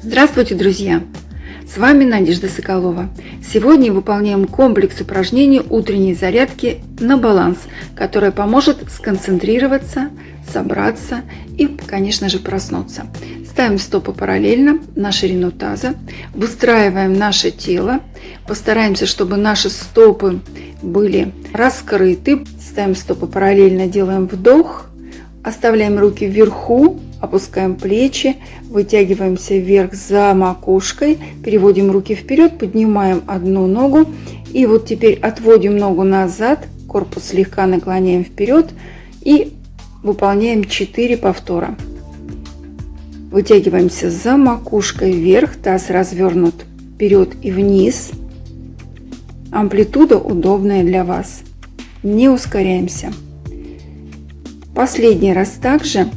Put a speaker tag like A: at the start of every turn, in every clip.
A: Здравствуйте, друзья! С вами Надежда Соколова. Сегодня выполняем комплекс упражнений утренней зарядки на баланс, которая поможет сконцентрироваться, собраться и, конечно же, проснуться. Ставим стопы параллельно на ширину таза, выстраиваем наше тело, постараемся, чтобы наши стопы были раскрыты. Ставим стопы параллельно, делаем вдох, оставляем руки вверху, опускаем плечи, вытягиваемся вверх за макушкой, переводим руки вперед, поднимаем одну ногу и вот теперь отводим ногу назад, корпус слегка наклоняем вперед и выполняем 4 повтора. Вытягиваемся за макушкой вверх, таз развернут вперед и вниз. Амплитуда удобная для вас. Не ускоряемся. Последний раз также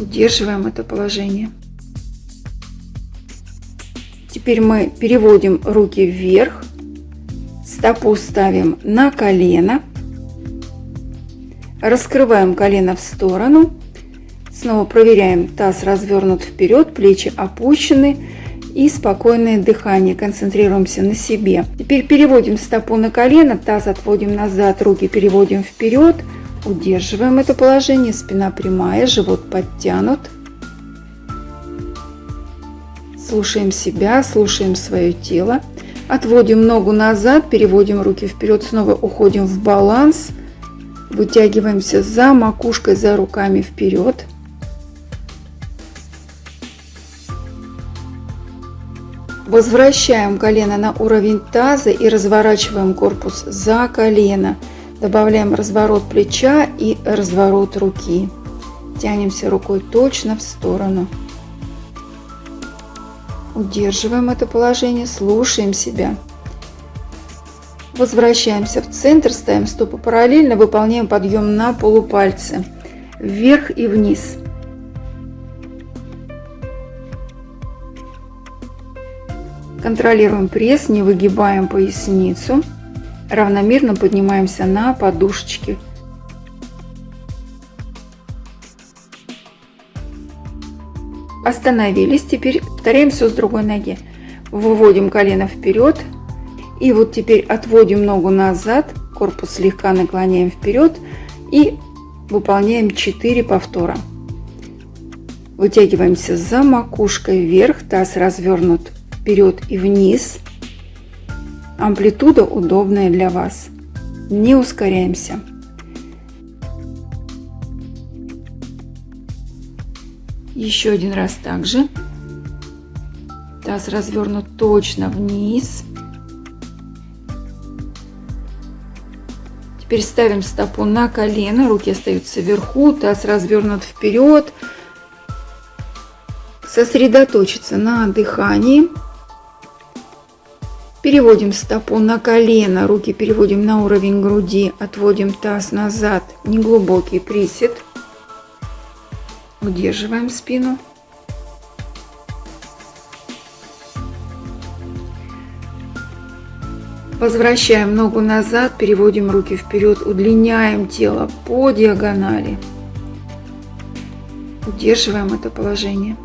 A: Удерживаем это положение. Теперь мы переводим руки вверх, стопу ставим на колено, раскрываем колено в сторону, снова проверяем, таз развернут вперед, плечи опущены и спокойное дыхание, концентрируемся на себе. Теперь переводим стопу на колено, таз отводим назад, руки переводим вперед, Удерживаем это положение, спина прямая, живот подтянут. Слушаем себя, слушаем свое тело. Отводим ногу назад, переводим руки вперед, снова уходим в баланс. Вытягиваемся за макушкой, за руками вперед. Возвращаем колено на уровень таза и разворачиваем корпус за колено. Добавляем разворот плеча и разворот руки. Тянемся рукой точно в сторону. Удерживаем это положение, слушаем себя. Возвращаемся в центр, ставим стопы параллельно, выполняем подъем на полупальцы. Вверх и вниз. Контролируем пресс, не выгибаем поясницу равномерно поднимаемся на подушечки. Остановились. Теперь повторяем все с другой ноги. Выводим колено вперед. И вот теперь отводим ногу назад. Корпус слегка наклоняем вперед. И выполняем 4 повтора. Вытягиваемся за макушкой вверх. Таз развернут вперед и вниз. Амплитуда удобная для вас. Не ускоряемся. Еще один раз также. Таз развернут точно вниз. Теперь ставим стопу на колено, руки остаются вверху, таз развернут вперед. Сосредоточиться на дыхании. Переводим стопу на колено, руки переводим на уровень груди, отводим таз назад, неглубокий присед. Удерживаем спину. Возвращаем ногу назад, переводим руки вперед, удлиняем тело по диагонали. Удерживаем это положение.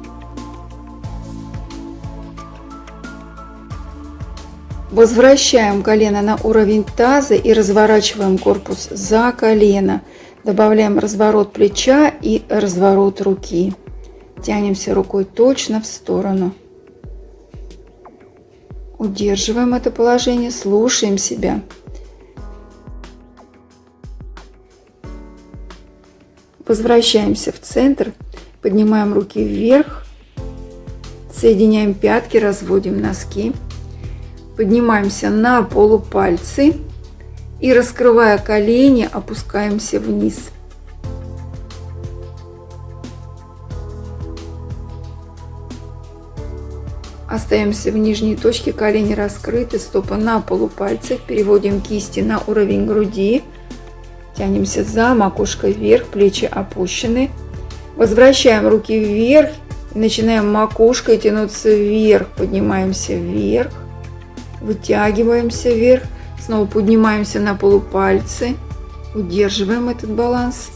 A: Возвращаем колено на уровень таза и разворачиваем корпус за колено. Добавляем разворот плеча и разворот руки. Тянемся рукой точно в сторону. Удерживаем это положение, слушаем себя. Возвращаемся в центр, поднимаем руки вверх, соединяем пятки, разводим носки. Поднимаемся на полупальцы и раскрывая колени, опускаемся вниз. Остаемся в нижней точке, колени раскрыты, стопы на полупальцах. Переводим кисти на уровень груди. Тянемся за макушкой вверх, плечи опущены. Возвращаем руки вверх. Начинаем макушкой тянуться вверх. Поднимаемся вверх. Вытягиваемся вверх. Снова поднимаемся на полупальцы. Удерживаем этот баланс.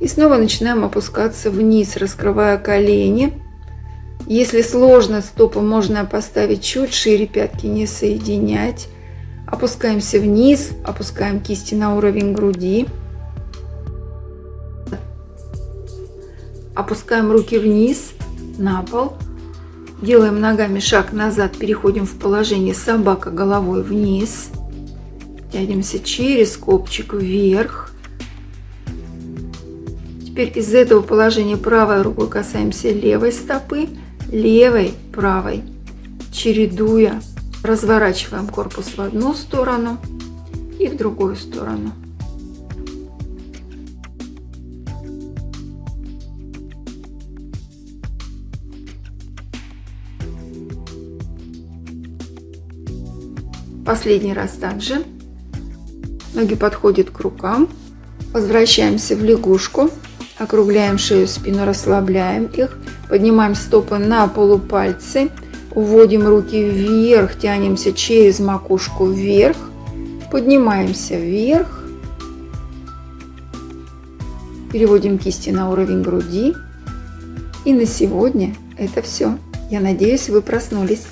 A: И снова начинаем опускаться вниз, раскрывая колени. Если сложно, стопы можно поставить чуть шире, пятки не соединять. Опускаемся вниз, опускаем кисти на уровень груди. Опускаем руки вниз, на пол. Делаем ногами шаг назад, переходим в положение собака головой вниз. Тянемся через копчик вверх. Теперь из этого положения правой рукой касаемся левой стопы, левой, правой, чередуя. Разворачиваем корпус в одну сторону и в другую сторону. Последний раз также. Ноги подходят к рукам. Возвращаемся в лягушку. Округляем шею, спину, расслабляем их. Поднимаем стопы на полупальцы. Уводим руки вверх, тянемся через макушку вверх. Поднимаемся вверх. Переводим кисти на уровень груди. И на сегодня это все. Я надеюсь, вы проснулись.